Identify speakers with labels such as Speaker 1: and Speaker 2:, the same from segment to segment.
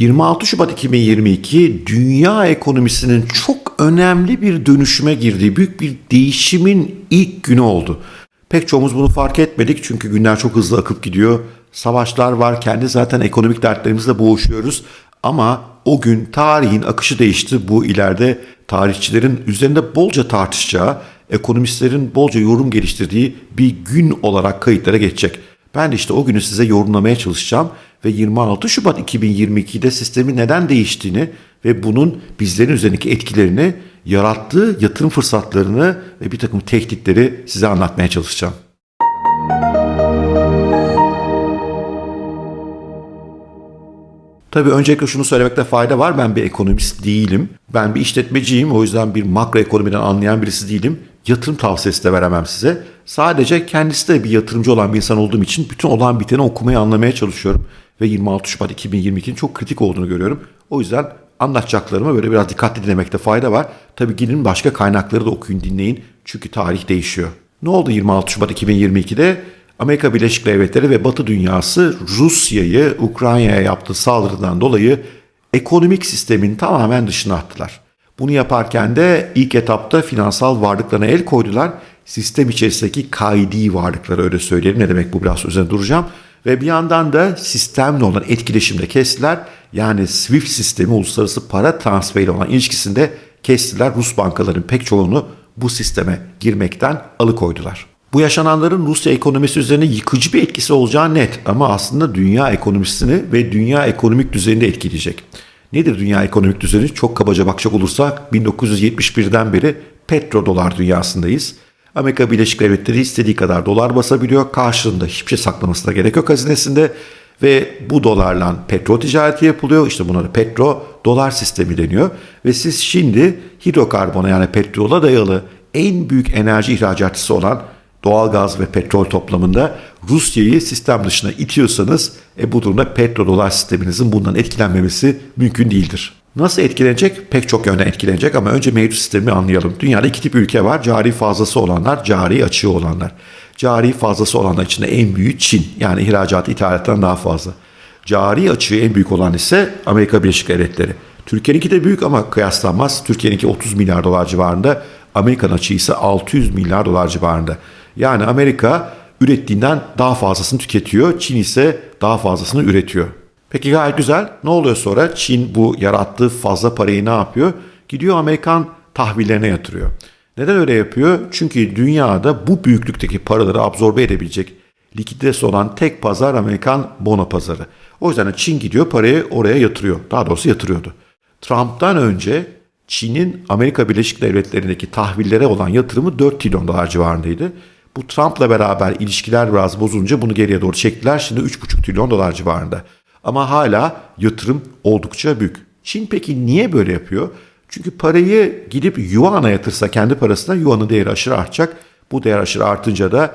Speaker 1: 26 Şubat 2022 dünya ekonomisinin çok önemli bir dönüşüme girdiği büyük bir değişimin ilk günü oldu. Pek çoğumuz bunu fark etmedik çünkü günler çok hızlı akıp gidiyor. Savaşlar var, kendi zaten ekonomik dertlerimizle boğuşuyoruz. Ama o gün tarihin akışı değişti. Bu ileride tarihçilerin üzerinde bolca tartışacağı, ekonomistlerin bolca yorum geliştirdiği bir gün olarak kayıtlara geçecek. Ben işte o günü size yorumlamaya çalışacağım ve 26 Şubat 2022'de sistemin neden değiştiğini ve bunun bizlerin üzerindeki etkilerini, yarattığı yatırım fırsatlarını ve bir takım tehditleri size anlatmaya çalışacağım. Tabii öncelikle şunu söylemekte fayda var. Ben bir ekonomist değilim. Ben bir işletmeciyim. O yüzden bir makro ekonomiden anlayan birisi değilim. Yatırım tavsiyesi de veremem size. Sadece kendisi de bir yatırımcı olan bir insan olduğum için bütün olan biteni okumayı anlamaya çalışıyorum. Ve 26 Şubat 2022'nin çok kritik olduğunu görüyorum. O yüzden anlatacaklarımı böyle biraz dikkatli dinlemekte fayda var. Tabii gidin başka kaynakları da okuyun dinleyin. Çünkü tarih değişiyor. Ne oldu 26 Şubat 2022'de? Amerika Birleşik Devletleri ve Batı dünyası Rusya'yı Ukrayna'ya yaptığı saldırıdan dolayı ekonomik sistemin tamamen dışına attılar. Bunu yaparken de ilk etapta finansal varlıklarına el koydular. Sistem içerisindeki kaidi varlıkları öyle söyleyelim. Ne demek bu biraz üzerine duracağım. Ve bir yandan da sistemle olan etkileşimde kestiler. Yani SWIFT sistemi uluslararası para transferi olan ilişkisinde kestiler. Rus bankaların pek çoğunu bu sisteme girmekten alıkoydular. Bu yaşananların Rusya ekonomisi üzerine yıkıcı bir etkisi olacağı net ama aslında dünya ekonomisini ve dünya ekonomik düzenini etkileyecek. Nedir dünya ekonomik düzeni? Çok kabaca bakacak olursak 1971'den beri petrodolar dünyasındayız. Amerika Birleşik Devletleri istediği kadar dolar basabiliyor. Karşılığında hiçbir şey saklamasına gerek yok hazinesinde. Ve bu dolarla petrol ticareti yapılıyor. İşte buna da petro dolar sistemi deniyor. Ve siz şimdi hidrokarbona yani petrola dayalı en büyük enerji ihracatçısı olan doğalgaz ve petrol toplamında Rusya'yı sistem dışına itiyorsanız e, bu durumda petrodolar sisteminizin bundan etkilenmemesi mümkün değildir. Nasıl etkilenecek? Pek çok yönden etkilenecek ama önce mevcut sistemi anlayalım. Dünyada iki tip ülke var. Cari fazlası olanlar, cari açığı olanlar. Cari fazlası olanlar içinde en büyüğü Çin. Yani ihracat ithalattan daha fazla. Cari açığı en büyük olan ise Amerika Birleşik Devletleri. Türkiye'ninki de büyük ama kıyaslanmaz. Türkiye'ninki 30 milyar dolar civarında. Amerikan açığı ise 600 milyar dolar civarında. Yani Amerika ürettiğinden daha fazlasını tüketiyor. Çin ise daha fazlasını üretiyor. Peki gayet güzel. Ne oluyor sonra? Çin bu yarattığı fazla parayı ne yapıyor? Gidiyor Amerikan tahvillerine yatırıyor. Neden öyle yapıyor? Çünkü dünyada bu büyüklükteki paraları absorbe edebilecek likiditesi olan tek pazar Amerikan bono pazarı. O yüzden Çin gidiyor parayı oraya yatırıyor. Daha doğrusu yatırıyordu. Trump'tan önce Çin'in Amerika Birleşik Devletleri'ndeki tahvillere olan yatırımı 4 trilyon dolar civarındaydı. Bu Trump'la beraber ilişkiler biraz bozulunca bunu geriye doğru çektiler. Şimdi 3,5 trilyon dolar civarında. Ama hala yatırım oldukça büyük. Çin peki niye böyle yapıyor? Çünkü parayı gidip yuan'a yatırsa kendi parasına yuanın değeri aşırı artacak. Bu değer aşırı artınca da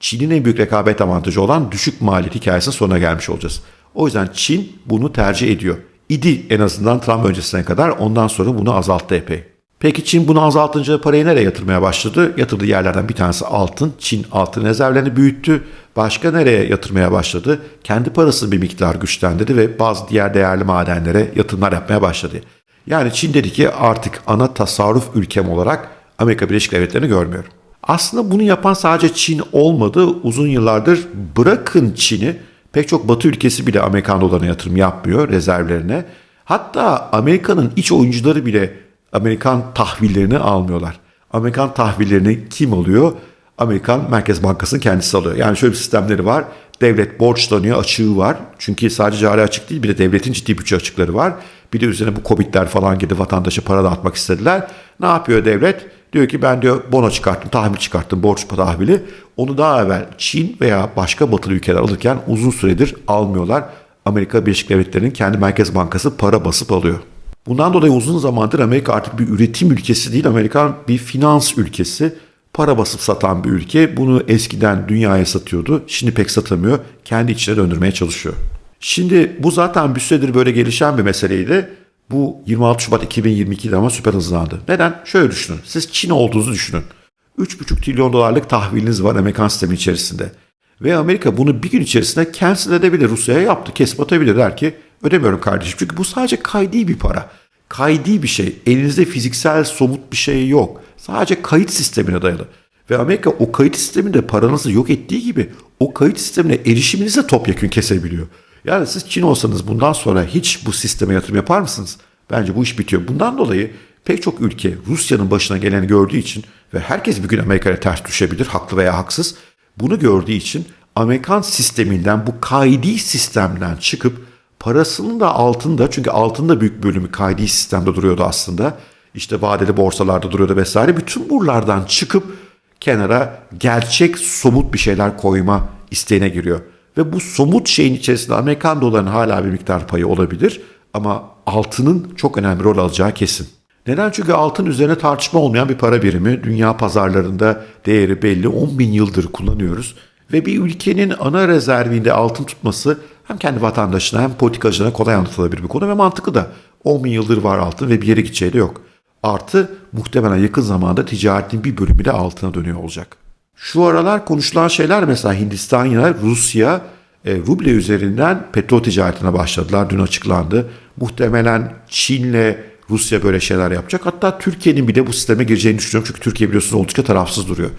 Speaker 1: Çin'in en büyük rekabet avantajı olan düşük maliyet hikayesinin sonuna gelmiş olacağız. O yüzden Çin bunu tercih ediyor. İdi en azından Trump öncesine kadar ondan sonra bunu azalttı epey. Peki Çin bunu azaltınca parayı nereye yatırmaya başladı? Yatırdığı yerlerden bir tanesi altın. Çin altın rezervlerini büyüttü. Başka nereye yatırmaya başladı? Kendi parasını bir miktar güçlendirdi ve bazı diğer değerli madenlere yatırımlar yapmaya başladı. Yani Çin dedi ki artık ana tasarruf ülkem olarak Amerika Birleşik Devletleri'ni görmüyorum. Aslında bunu yapan sadece Çin olmadı. Uzun yıllardır bırakın Çin'i pek çok batı ülkesi bile Amerikan dolarına yatırım yapmıyor rezervlerine. Hatta Amerika'nın iç oyuncuları bile Amerikan tahvillerini almıyorlar. Amerikan tahvillerini kim alıyor? Amerikan Merkez Bankası'nın kendisi alıyor. Yani şöyle bir sistemleri var. Devlet borçlanıyor, açığı var. Çünkü sadece cari açık değil bir de devletin ciddi bütçe açıkları var. Bir de üzerine bu Covid'ler falan gibi vatandaşa para dağıtmak istediler. Ne yapıyor devlet? Diyor ki ben diyor bono çıkarttım, tahvil çıkarttım, borç tahvili. Onu daha evvel Çin veya başka batılı ülkeler alırken uzun süredir almıyorlar. Amerika Birleşik Devletleri'nin kendi Merkez Bankası para basıp alıyor. Bundan dolayı uzun zamandır Amerika artık bir üretim ülkesi değil, Amerikan bir finans ülkesi. Para basıp satan bir ülke. Bunu eskiden dünyaya satıyordu. Şimdi pek satamıyor. Kendi içine döndürmeye çalışıyor. Şimdi bu zaten bir süredir böyle gelişen bir meseleydi. Bu 26 Şubat 2022'de ama süper hızlandı. Neden? Şöyle düşünün. Siz Çin olduğunuzu düşünün. 3,5 trilyon dolarlık tahviliniz var Amerikan sistemi içerisinde. Ve Amerika bunu bir gün içerisinde cancel edebilir. Rusya'ya yaptı. Kesip atabilir der ki ödemiyorum kardeşim. Çünkü bu sadece kaydi bir para. Kaydi bir şey. Elinizde fiziksel somut bir şey yok. Sadece kayıt sistemine dayalı. Ve Amerika o kayıt sisteminde paranızı yok ettiği gibi o kayıt sistemine erişiminizi de topyekun kesebiliyor. Yani siz Çin olsanız bundan sonra hiç bu sisteme yatırım yapar mısınız? Bence bu iş bitiyor. Bundan dolayı pek çok ülke Rusya'nın başına geleni gördüğü için ve herkes bir gün Amerika'ya ters düşebilir, haklı veya haksız. Bunu gördüğü için Amerikan sisteminden bu kaydi sistemden çıkıp parasının da altında çünkü altında büyük bölümü kaydi sistemde duruyordu aslında. İşte vadeli borsalarda duruyordu vesaire. Bütün buralardan çıkıp kenara gerçek somut bir şeyler koyma isteğine giriyor. Ve bu somut şeyin içerisinde Amerikan dolarının hala bir miktar payı olabilir ama altının çok önemli rol alacağı kesin. Neden? Çünkü altın üzerine tartışma olmayan bir para birimi. Dünya pazarlarında değeri belli. 10 bin yıldır kullanıyoruz. Ve bir ülkenin ana rezervinde altın tutması hem kendi vatandaşına hem politikacılarına kolay anlatılabilir bir konu ve mantıklı da. 10 bin yıldır var altın ve bir yere gideceği de yok. Artı muhtemelen yakın zamanda ticaretin bir bölümü de altına dönüyor olacak. Şu aralar konuşulan şeyler mesela Hindistan ya Rusya e, ruble üzerinden petrol ticaretine başladılar. Dün açıklandı. Muhtemelen Çin'le Rusya böyle şeyler yapacak. Hatta Türkiye'nin bile bu sisteme gireceğini düşünüyorum. Çünkü Türkiye biliyorsunuz oldukça tarafsız duruyor.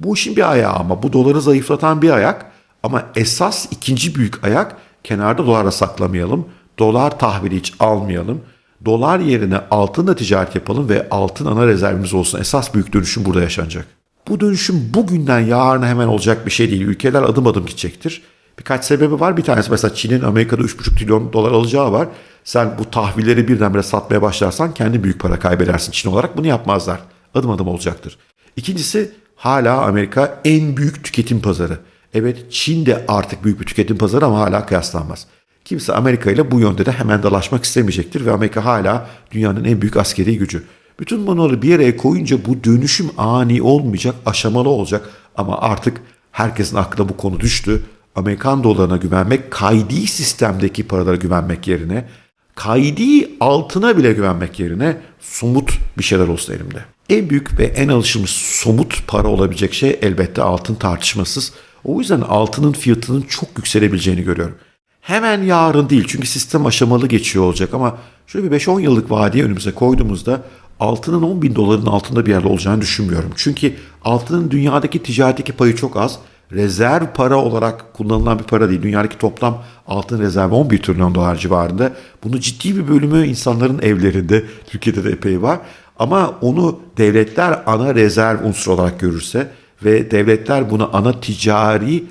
Speaker 1: Bu işin bir ayağı ama bu doları zayıflatan bir ayak. Ama esas ikinci büyük ayak kenarda dolara saklamayalım. Dolar tahvili hiç almayalım. Dolar yerine altınla ticaret yapalım ve altın ana rezervimiz olsun. Esas büyük dönüşüm burada yaşanacak. Bu dönüşüm bugünden yarına hemen olacak bir şey değil. Ülkeler adım adım gidecektir. Birkaç sebebi var. Bir tanesi mesela Çin'in Amerika'da 3,5 trilyon dolar alacağı var. Sen bu tahvilleri birdenbire satmaya başlarsan kendi büyük para kaybedersin Çin olarak. Bunu yapmazlar. Adım adım olacaktır. İkincisi hala Amerika en büyük tüketim pazarı. Evet Çin de artık büyük bir tüketim pazarı ama hala kıyaslanmaz. Kimse Amerika ile bu yönde de hemen dalaşmak istemeyecektir ve Amerika hala dünyanın en büyük askeri gücü. Bütün bunları bir araya koyunca bu dönüşüm ani olmayacak, aşamalı olacak ama artık herkesin aklına bu konu düştü. Amerikan dolarına güvenmek, kaydi sistemdeki paralara güvenmek yerine, kaydi altına bile güvenmek yerine somut bir şeyler olsun elimde. En büyük ve en alışılmış somut para olabilecek şey elbette altın tartışmasız. O yüzden altının fiyatının çok yükselebileceğini görüyorum. Hemen yarın değil çünkü sistem aşamalı geçiyor olacak ama şöyle bir 5-10 yıllık vadeye önümüze koyduğumuzda altının 10 bin doların altında bir yerde olacağını düşünmüyorum. Çünkü altının dünyadaki ticaretteki payı çok az. Rezerv para olarak kullanılan bir para değil. Dünyadaki toplam altın rezervi 11 trilyon dolar civarında. Bunu ciddi bir bölümü insanların evlerinde, Türkiye'de de epey var. Ama onu devletler ana rezerv unsur olarak görürse ve devletler bunu ana ticari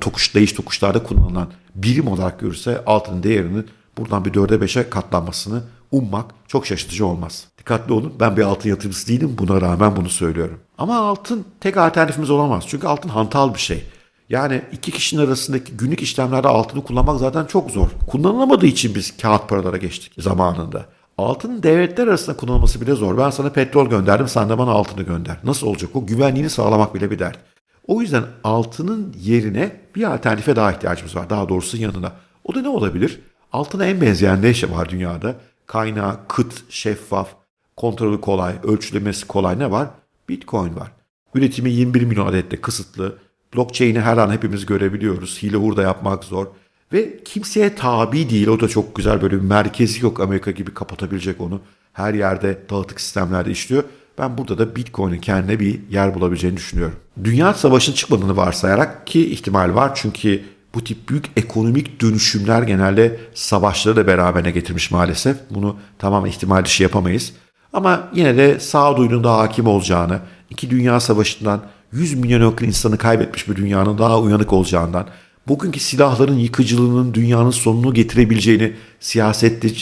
Speaker 1: tokuş, değiş tokuşlarda kullanılan birim olarak görürse altının değerinin buradan bir dörde beşe katlanmasını ummak çok şaşırtıcı olmaz. Dikkatli olun ben bir altın yatırımcısı değilim buna rağmen bunu söylüyorum. Ama altın tek alternatifimiz olamaz. Çünkü altın hantal bir şey. Yani iki kişinin arasındaki günlük işlemlerde altını kullanmak zaten çok zor. Kullanılamadığı için biz kağıt paralara geçtik zamanında. Altının devletler arasında kullanılması bile zor. Ben sana petrol gönderdim sen de bana altını gönder. Nasıl olacak o? Güvenliğini sağlamak bile bir dert. O yüzden altının yerine bir alternatife daha ihtiyacımız var. Daha doğrusu yanına. O da ne olabilir? Altına en benzeyen ne şey var dünyada? Kaynağı kıt, şeffaf, kontrolü kolay, ölçülemesi kolay ne var? Bitcoin var. Üretimi 21 milyon adette kısıtlı. Blockchain'i her an hepimiz görebiliyoruz. Hile hurda yapmak zor. Ve kimseye tabi değil. O da çok güzel böyle bir merkezi yok Amerika gibi kapatabilecek onu. Her yerde dağıtık sistemlerde işliyor. Ben burada da Bitcoin'in kendine bir yer bulabileceğini düşünüyorum. Dünya savaşının çıkmadığını varsayarak ki ihtimal var çünkü bu tip büyük ekonomik dönüşümler genelde savaşları da beraberine getirmiş maalesef. Bunu tamamen ihtimal dışı yapamayız. Ama yine de sağduyunun daha hakim olacağını, iki dünya savaşından 100 milyon yakın insanı kaybetmiş bir dünyanın daha uyanık olacağından, bugünkü silahların yıkıcılığının dünyanın sonunu getirebileceğini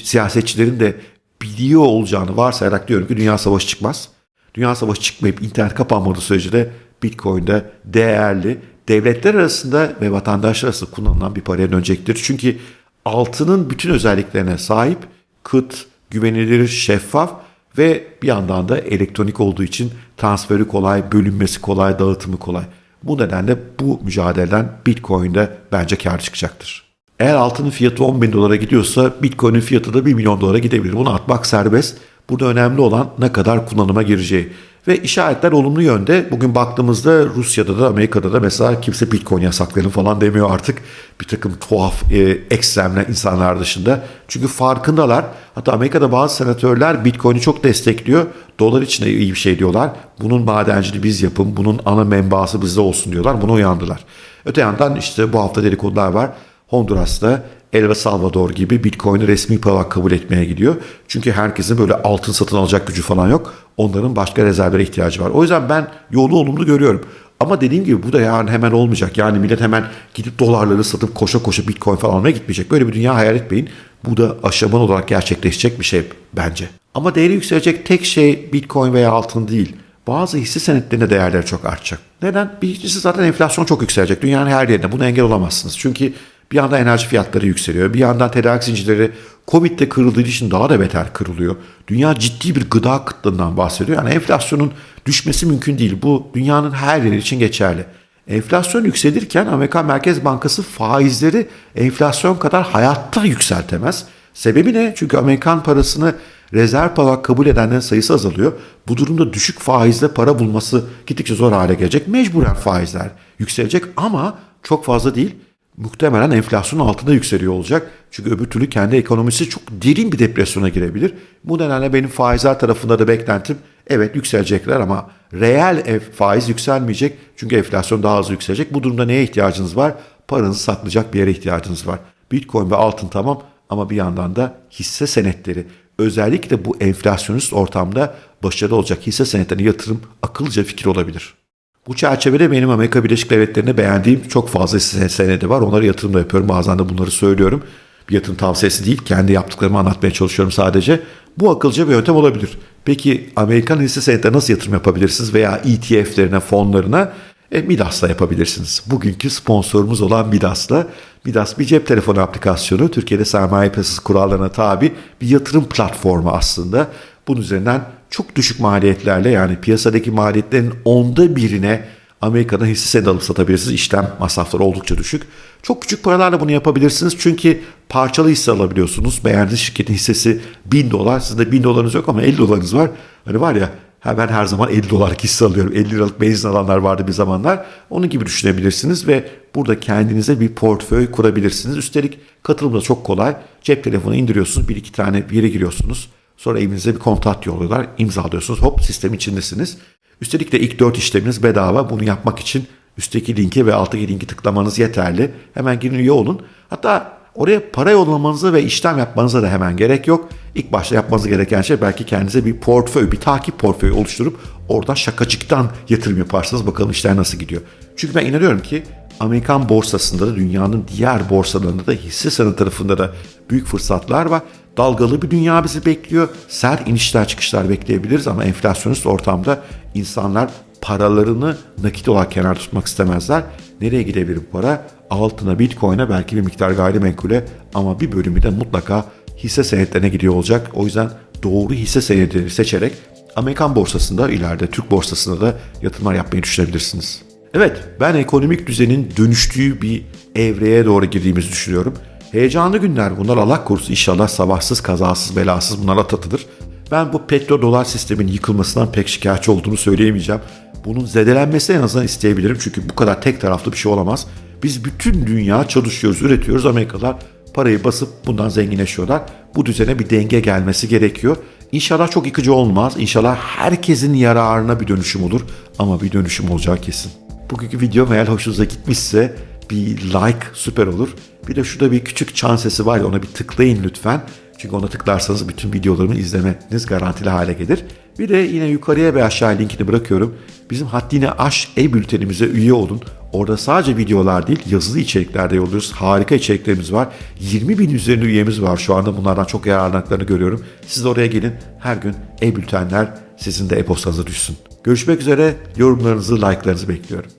Speaker 1: siyasetçilerin de biliyor olacağını varsayarak diyorum ki dünya savaşı çıkmaz. Dünya savaşı çıkmayıp internet kapanmadığı sürece de Bitcoin'de değerli devletler arasında ve vatandaşlar arasında kullanılan bir paraya dönecektir. Çünkü altının bütün özelliklerine sahip, kıt, güvenilir, şeffaf ve bir yandan da elektronik olduğu için transferi kolay, bölünmesi kolay, dağıtımı kolay. Bu nedenle bu mücadeleden Bitcoin'de bence kar çıkacaktır. Eğer altının fiyatı 10 bin dolara gidiyorsa Bitcoin'in fiyatı da 1 milyon dolara gidebilir. Bunu atmak serbest. Burada önemli olan ne kadar kullanıma gireceği. Ve işaretler olumlu yönde. Bugün baktığımızda Rusya'da da Amerika'da da mesela kimse Bitcoin yasaklayalım falan demiyor artık. Bir takım tuhaf, e, ekstremler insanlar dışında. Çünkü farkındalar. Hatta Amerika'da bazı senatörler Bitcoin'i çok destekliyor. Dolar için de iyi bir şey diyorlar. Bunun madenciliği biz yapın, bunun ana menbaası bizde olsun diyorlar. Buna uyandılar. Öte yandan işte bu hafta dedikodular var. Honduras'ta El Salvador gibi Bitcoin'i resmi para kabul etmeye gidiyor. Çünkü herkesin böyle altın satın alacak gücü falan yok. Onların başka rezervlere ihtiyacı var. O yüzden ben yolu olumlu görüyorum. Ama dediğim gibi bu da yani hemen olmayacak. Yani millet hemen gidip dolarları satıp koşa koşa Bitcoin falan almaya gitmeyecek. Böyle bir dünya hayal etmeyin. Bu da aşaman olarak gerçekleşecek bir şey bence. Ama değeri yükselecek tek şey Bitcoin veya altın değil. Bazı hisse senetlerinde değerleri çok artacak. Neden? Birincisi zaten enflasyon çok yükselecek. Dünyanın her yerinde. Buna engel olamazsınız. Çünkü bir yandan enerji fiyatları yükseliyor. Bir yandan tedarik zincirleri Covid'de kırıldığı için daha da beter kırılıyor. Dünya ciddi bir gıda kıtlığından bahsediyor. Yani enflasyonun düşmesi mümkün değil. Bu dünyanın her yeri için geçerli. Enflasyon yükselirken Amerikan Merkez Bankası faizleri enflasyon kadar hayatta yükseltemez. Sebebi ne? Çünkü Amerikan parasını rezerv para kabul edenlerin sayısı azalıyor. Bu durumda düşük faizle para bulması gittikçe zor hale gelecek. Mecburen faizler yükselecek ama çok fazla değil muhtemelen enflasyonun altında yükseliyor olacak. Çünkü öbür türlü kendi ekonomisi çok derin bir depresyona girebilir. Bu nedenle benim faizler tarafında da beklentim evet yükselecekler ama reel faiz yükselmeyecek. Çünkü enflasyon daha hızlı yükselecek. Bu durumda neye ihtiyacınız var? Paranızı saklayacak bir yere ihtiyacınız var. Bitcoin ve altın tamam ama bir yandan da hisse senetleri özellikle bu enflasyonist ortamda başarılı olacak hisse senetlerine yatırım akıllıca fikir olabilir. Bu çerçevede benim Amerika Birleşik Devletleri'nde beğendiğim çok fazla senedi var. Onlara yatırım da yapıyorum. Bazen de bunları söylüyorum. Bir yatırım tavsiyesi değil. Kendi yaptıklarımı anlatmaya çalışıyorum sadece. Bu akılcı bir yöntem olabilir. Peki Amerikan hisse senetlerine nasıl yatırım yapabilirsiniz veya ETF'lerine, fonlarına? E, Midas'la yapabilirsiniz. Bugünkü sponsorumuz olan Midas'la. Midas bir cep telefonu aplikasyonu. Türkiye'de sermaye piyasası kurallarına tabi bir yatırım platformu aslında. Bunun üzerinden çok düşük maliyetlerle yani piyasadaki maliyetlerin onda birine Amerika'da hisse senedi alıp satabilirsiniz. İşlem masrafları oldukça düşük. Çok küçük paralarla bunu yapabilirsiniz. Çünkü parçalı hisse alabiliyorsunuz. Beğendiğiniz şirketin hissesi 1000 dolar. Sizde 1000 dolarınız yok ama 50 dolarınız var. Hani var ya ben her zaman 50 dolarlık hisse alıyorum. 50 liralık benzin alanlar vardı bir zamanlar. Onun gibi düşünebilirsiniz ve burada kendinize bir portföy kurabilirsiniz. Üstelik katılım da çok kolay. Cep telefonu indiriyorsunuz. Bir iki tane yere giriyorsunuz. Sonra evinize bir kontrat yolluyorlar. imzalıyorsunuz. Hop sistem içindesiniz. Üstelik de ilk 4 işleminiz bedava. Bunu yapmak için üstteki linke ve alttaki linki tıklamanız yeterli. Hemen girin üye olun. Hatta oraya para yollamanıza ve işlem yapmanıza da hemen gerek yok. İlk başta yapmanız gereken şey belki kendinize bir portföy, bir takip portföyü oluşturup orada şakacıktan yatırım yaparsınız. Bakalım işler nasıl gidiyor. Çünkü ben inanıyorum ki Amerikan borsasında da dünyanın diğer borsalarında da hisse senedi tarafında da büyük fırsatlar var. Dalgalı bir dünya bizi bekliyor. Sert inişler çıkışlar bekleyebiliriz ama enflasyonist ortamda insanlar paralarını nakit olarak kenar tutmak istemezler. Nereye gidebilir bu para? Altına, bitcoin'e belki bir miktar gayrimenkule ama bir bölümü de mutlaka hisse senetlerine gidiyor olacak. O yüzden doğru hisse senetleri seçerek Amerikan borsasında ileride Türk borsasında da yatırımlar yapmayı düşünebilirsiniz. Evet ben ekonomik düzenin dönüştüğü bir evreye doğru girdiğimizi düşünüyorum. Heyecanlı günler bunlar Allah korusun inşallah sabahsız kazasız belasız bunlar atlatılır. Ben bu petro-dolar sistemin yıkılmasından pek şikayetçi olduğunu söyleyemeyeceğim. Bunun zedelenmesini en azından isteyebilirim çünkü bu kadar tek taraflı bir şey olamaz. Biz bütün dünya çalışıyoruz, üretiyoruz. Amerikalılar parayı basıp bundan zenginleşiyorlar. Bu düzene bir denge gelmesi gerekiyor. İnşallah çok yıkıcı olmaz. İnşallah herkesin yararına bir dönüşüm olur. Ama bir dönüşüm olacağı kesin. Bugünkü video eğer hoşunuza gitmişse bir like süper olur. Bir de şurada bir küçük çan sesi var ya ona bir tıklayın lütfen. Çünkü ona tıklarsanız bütün videolarımı izlemeniz garantili hale gelir. Bir de yine yukarıya ve aşağı linkini bırakıyorum. Bizim Haddine Aş e-bültenimize üye olun. Orada sadece videolar değil yazılı içerikler de yolluyoruz. Harika içeriklerimiz var. 20 bin üzerinde üyemiz var şu anda. Bunlardan çok yararlandıklarını görüyorum. Siz de oraya gelin. Her gün e-bültenler sizin de e-postanıza düşsün. Görüşmek üzere. Yorumlarınızı, like'larınızı bekliyorum.